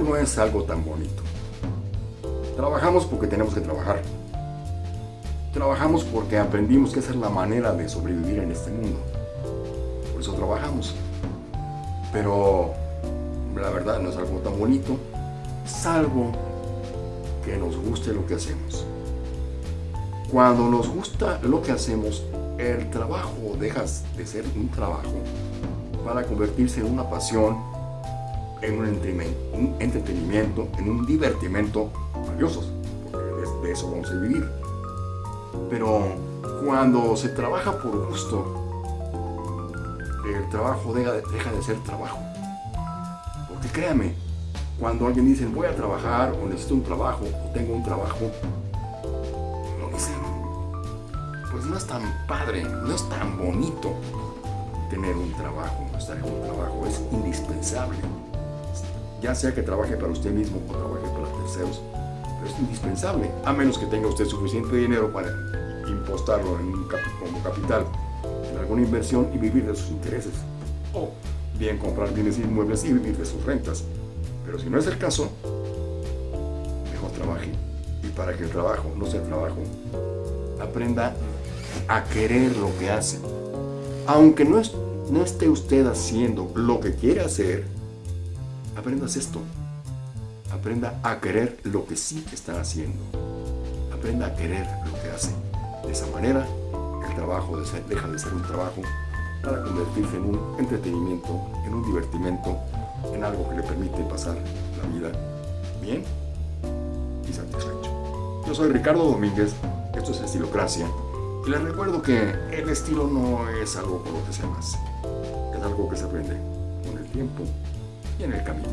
no es algo tan bonito. Trabajamos porque tenemos que trabajar. Trabajamos porque aprendimos que esa es la manera de sobrevivir en este mundo. Por eso trabajamos. Pero la verdad no es algo tan bonito, salvo que nos guste lo que hacemos. Cuando nos gusta lo que hacemos, el trabajo deja de ser un trabajo para convertirse en una pasión, en un entretenimiento, en un divertimento valiosos, porque de eso vamos a vivir. Pero cuando se trabaja por gusto, el trabajo deja, de ser trabajo. Porque créame, cuando alguien dice voy a trabajar o necesito un trabajo o tengo un trabajo, lo dicen, pues no es tan padre, no es tan bonito tener un trabajo, estar en un trabajo, es indispensable. Ya sea que trabaje para usted mismo o trabaje para terceros, pero es indispensable, a menos que tenga usted suficiente dinero para impostarlo en un como capital en alguna inversión y vivir de sus intereses. O bien comprar bienes inmuebles y vivir de sus rentas. Pero si no es el caso, mejor trabaje. Y para que el trabajo no sea trabajo, aprenda a querer lo que hace. Aunque no, no esté usted haciendo lo que quiere hacer, aprendas esto. Aprenda a querer lo que sí está haciendo. Aprenda a querer lo que hace. De esa manera, el trabajo deja de ser un trabajo para convertirse en un entretenimiento, en un divertimento, en algo que le permite pasar la vida bien y satisfecho. Yo soy Ricardo Domínguez, esto es Estilocracia, y les recuerdo que el estilo no es algo con lo que se nace, es algo que se aprende con el tiempo y en el camino.